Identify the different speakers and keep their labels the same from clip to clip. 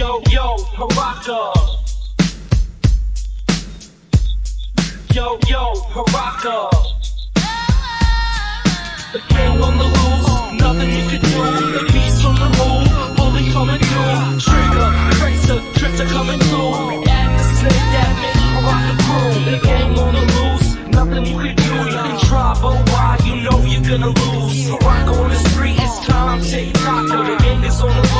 Speaker 1: Yo, yo, Haraka. Yo, yo, Haraka. The king on the loose, nothing you can do. The beast on the move, bully coming through. Trigger, tracer, drifter coming through. Snake that makes Haraka crew. The gang on the loose, nothing you can do. You can try, but why? You know you're gonna lose. Haraka on the street, it's time, take Taco. The gang is on the loose,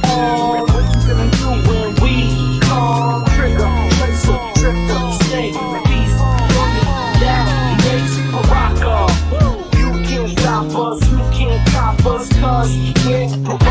Speaker 1: us, you can't top us, cause we're.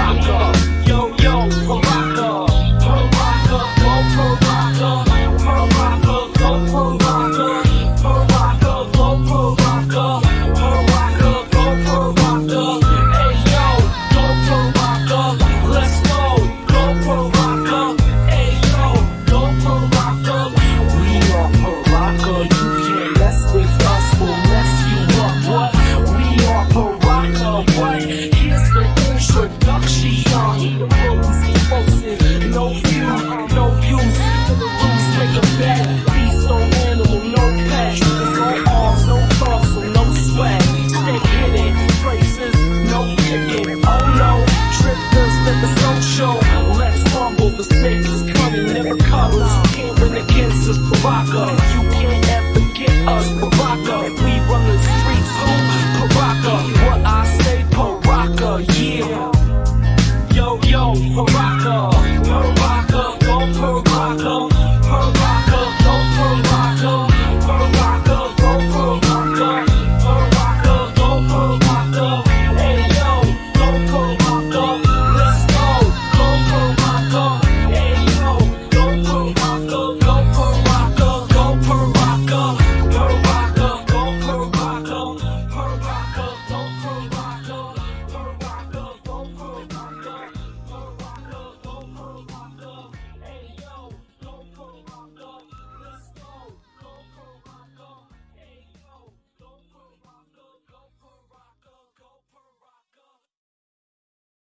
Speaker 1: never lose. Can't win against us, Baraka. You can't ever get us, Baraka.